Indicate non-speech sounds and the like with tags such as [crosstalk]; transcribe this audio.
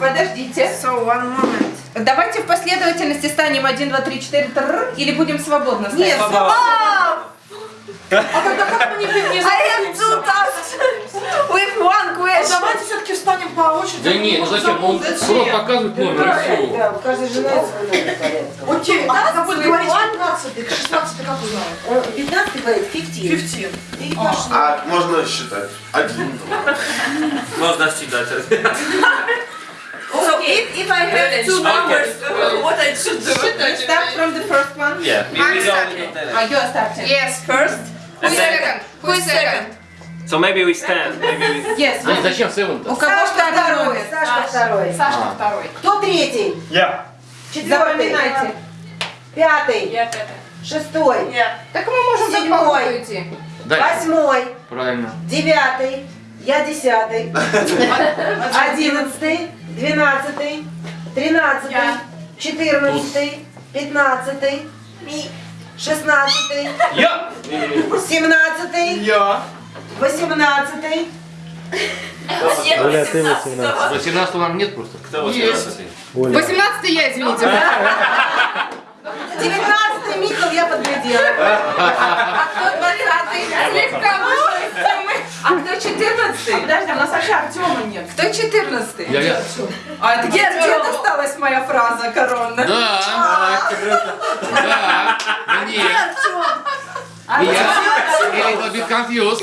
Подождите. So, one moment. Давайте в последовательности станем 1, 2, 3, 4, тррр, или будем свободно ставить? Нет, А тогда как мы не не I have two tasks with one А question. Давайте все-таки встанем по очереди. Да нет, ну зачем? Он просто показывает номер и все. Да, у каждой жены свой номер порядка. Окей, а когда будет говорить one? 15 16 как узнаю? Он 15 говорит, 15. 15. И пошли. А можно считать? Один. Можно считать. [laughs] If, I have two numbers, what I should do? Start from the first one. Yeah, we, we starting. А, you are starting. Yes, first. Who is second? Who is second? So maybe we stand. Maybe we... [laughs] Yes. А зачем seven У кого Сашка второй? Сашка второй. Сашка второй. Кто третий? Yeah. Четвертый. Запоминайте. Пятый. Шестой. Так мы можем Седьмой. идти. Восьмой. Правильно. Девятый. Я десятый. [laughs] Одиннадцатый. Двенадцатый. Тринадцатый. Четырнадцатый. Пятнадцатый. Шестнадцатый. Yeah. Семнадцатый. Я. Восемнадцатый. Оля, ты 18. 18 нам нет просто. Кто 18? Оля. 18 я, извините. [laughs] Девятнадцатый Михал я подглядела. [laughs] А кто 20 Слегка вышла из темы. А кто 14 Вообще Артема нет. Кто 14 Я, я. А где, где досталась моя фраза коронная? Да. Да. Да нет. Я. Или a bit confused.